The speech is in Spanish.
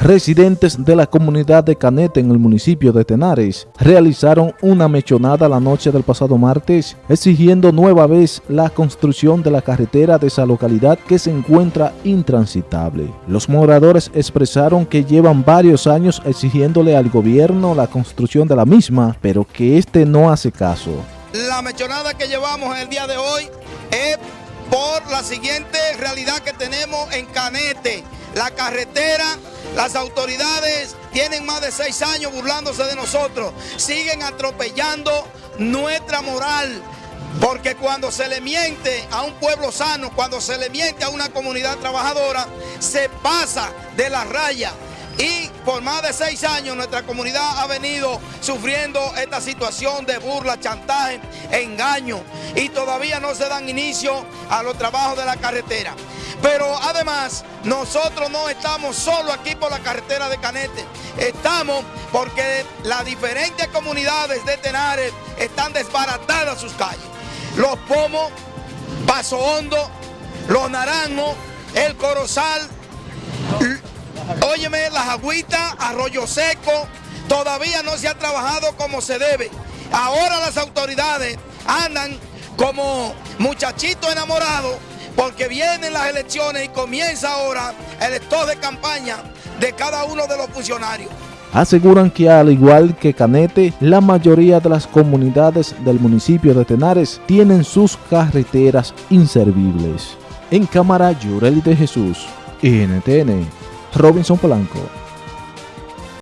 Residentes de la comunidad de Canete en el municipio de Tenares realizaron una mechonada la noche del pasado martes exigiendo nueva vez la construcción de la carretera de esa localidad que se encuentra intransitable. Los moradores expresaron que llevan varios años exigiéndole al gobierno la construcción de la misma, pero que este no hace caso. La mechonada que llevamos el día de hoy es por la siguiente realidad que tenemos en Canete. La carretera las autoridades tienen más de seis años burlándose de nosotros. Siguen atropellando nuestra moral. Porque cuando se le miente a un pueblo sano, cuando se le miente a una comunidad trabajadora, se pasa de la raya. Y por más de seis años nuestra comunidad ha venido sufriendo esta situación de burla, chantaje, engaño. Y todavía no se dan inicio a los trabajos de la carretera. Pero además, nosotros no estamos solo aquí por la carretera de Canete. Estamos porque las diferentes comunidades de Tenares están desbaratadas sus calles. Los Pomos, Paso Hondo, Los Naranjos, El Corozal, óyeme, Las Agüitas, Arroyo Seco, todavía no se ha trabajado como se debe. Ahora las autoridades andan como muchachitos enamorados porque vienen las elecciones y comienza ahora el estado de campaña de cada uno de los funcionarios. Aseguran que al igual que Canete, la mayoría de las comunidades del municipio de Tenares tienen sus carreteras inservibles. En cámara, Yureli de Jesús, NTN, Robinson Polanco.